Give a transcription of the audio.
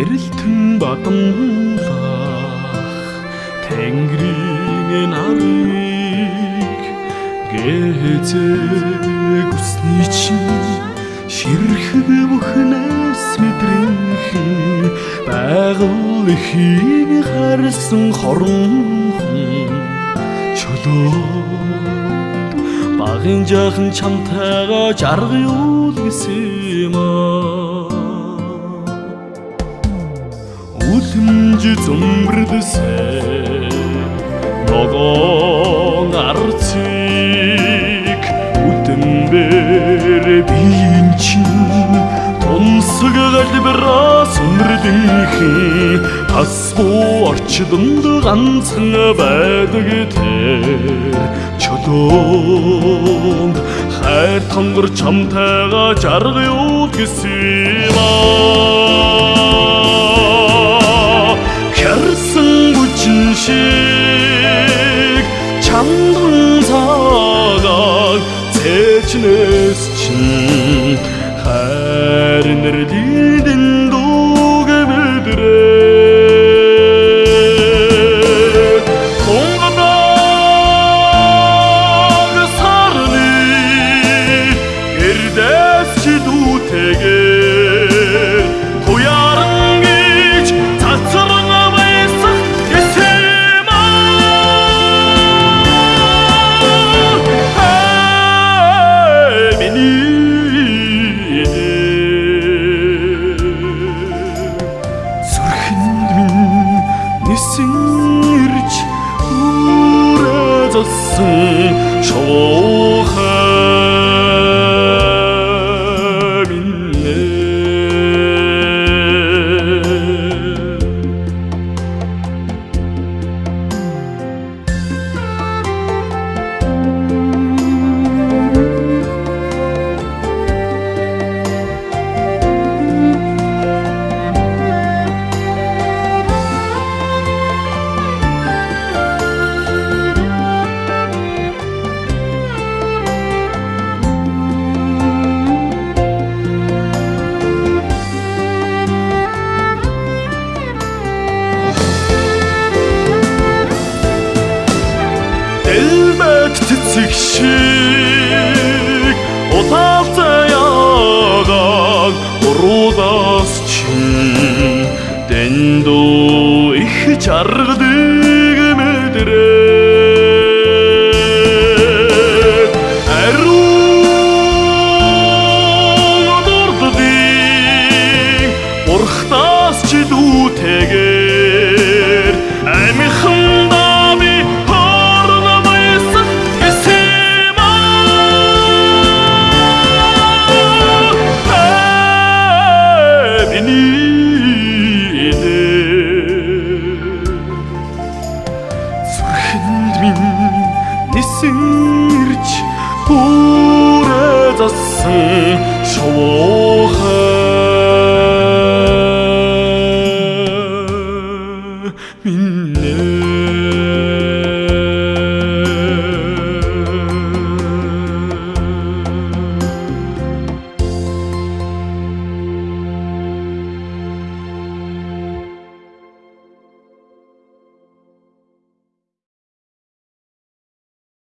гэрэлтэн бадамлах Тэнгэрийн нарыг гэзэг усны чинь ширхэг бүхнээс мэдрэнхэн байгаль ихийг харсан хорон чөлөө багын жаахан чамтайгаа жарга юул гэсэн юм үлэмж зөмбөрдөсэй ногоон арцыг үтэмбэр биен чинь. Тунсаг галбираас өнрдөнхий тас буу орчдонд ганцхан байдаг тэр чөлөөнд хайр тонгор чамтайгаа жарга юу гэсэн юм аа цээжнэс чинь хайр нэрлидэн ирж үрээ засан шоохай цэцэг шиг утaalцаа яагаад уруудаас чинь дэндүү их чаргадаг мэдрээ see.